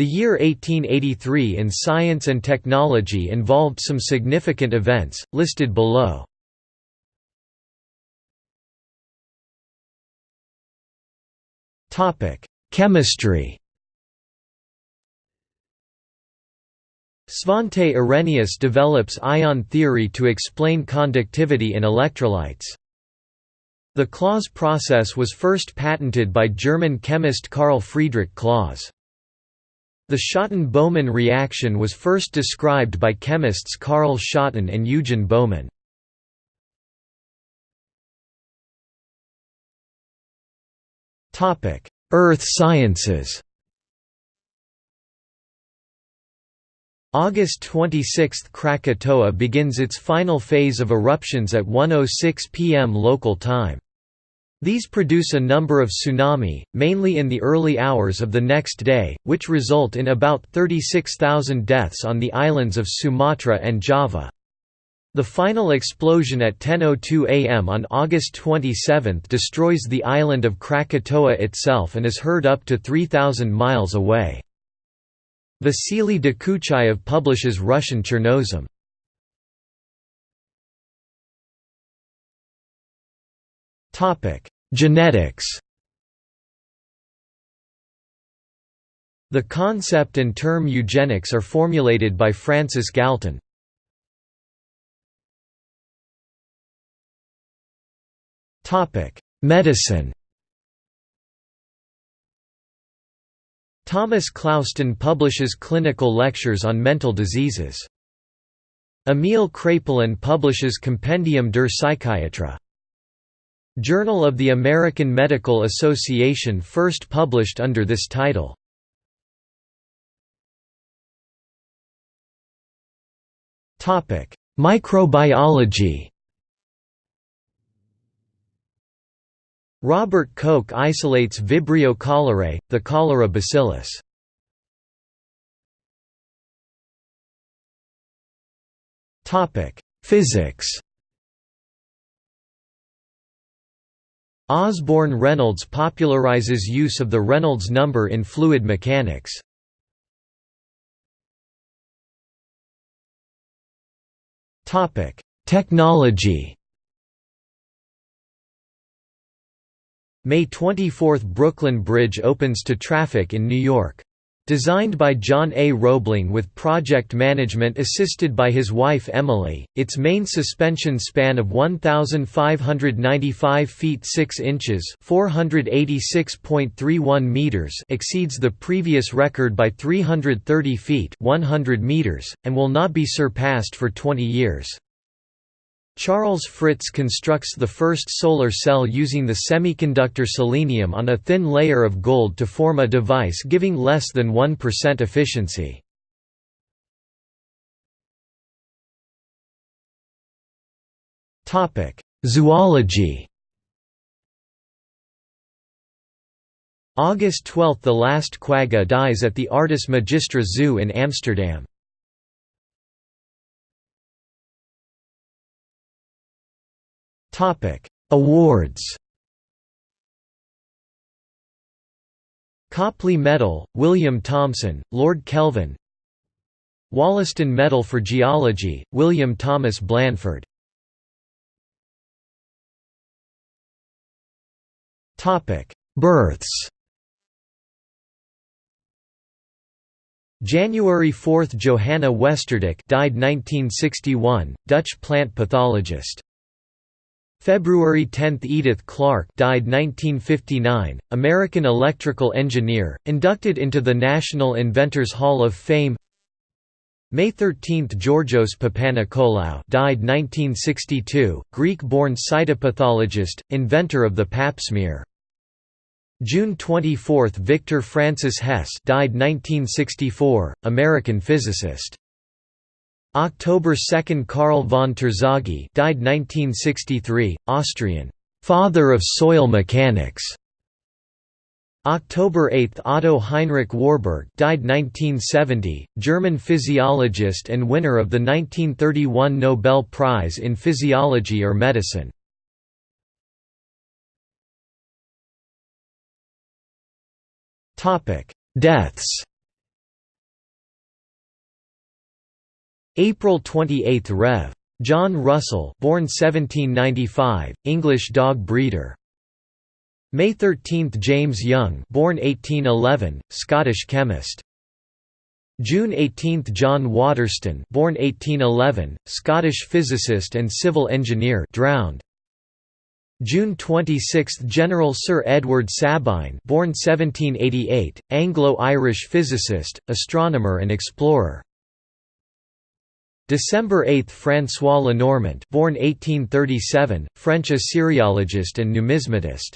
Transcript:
The year 1883 in science and technology involved some significant events, listed below. Chemistry Svante Arrhenius develops ion theory to explain conductivity in electrolytes. The Claus process was first patented by German chemist Carl Friedrich Claus. The Schotten–Baumann reaction was first described by chemists Carl Schotten and Eugen Baumann. Earth sciences August 26 – Krakatoa begins its final phase of eruptions at 1.06 pm local time. These produce a number of tsunami, mainly in the early hours of the next day, which result in about 36,000 deaths on the islands of Sumatra and Java. The final explosion at 10.02 am on August 27 destroys the island of Krakatoa itself and is heard up to 3,000 miles away. Vasily Dokuchayev publishes Russian Chernozem. Genetics The concept and term eugenics are formulated by Francis Galton. Medicine Thomas Clouston publishes clinical lectures on mental diseases. Emile Kraepelin publishes Compendium der Psychiatrie. Journal of the American Medical Association first published under this title. Microbiology Robert Koch isolates Vibrio cholerae, the cholera bacillus. Physics Osborne Reynolds popularizes use of the Reynolds number in fluid mechanics. Topic: Technology May 24 – Brooklyn Bridge opens to traffic in New York. Designed by John A. Roebling with project management assisted by his wife Emily, its main suspension span of 1,595 feet 6 inches (486.31 meters) exceeds the previous record by 330 feet (100 meters), and will not be surpassed for 20 years. Charles Fritts constructs the first solar cell using the semiconductor selenium on a thin layer of gold to form a device giving less than 1% efficiency. Zoology August 12 – The last quagga dies at the Artis Magistra Zoo in Amsterdam. Awards. Copley Medal, William Thomson, Lord Kelvin. Wollaston Medal for Geology, William Thomas Blanford Topic: Births. January 4 – Johanna Westerdijk died 1961, Dutch plant pathologist. February 10 – Edith Clarke died 1959, American electrical engineer, inducted into the National Inventors Hall of Fame May 13 – Georgios Papanikolaou died 1962, Greek-born cytopathologist, inventor of the pap smear. June 24 – Victor Francis Hess died 1964, American physicist. October 2 Karl von Terzaghi died 1963, Austrian «father of soil mechanics». October 8 Otto Heinrich Warburg died 1970, German physiologist and winner of the 1931 Nobel Prize in Physiology or Medicine. Deaths April 28 Rev. John Russell born 1795, English dog breeder. May 13 James Young born 1811, Scottish chemist. June 18 John Waterston born 1811, Scottish physicist and civil engineer drowned. June 26 General Sir Edward Sabine born 1788, Anglo-Irish physicist, astronomer and explorer. December 8 François Lenormant born 1837, French Assyriologist and numismatist.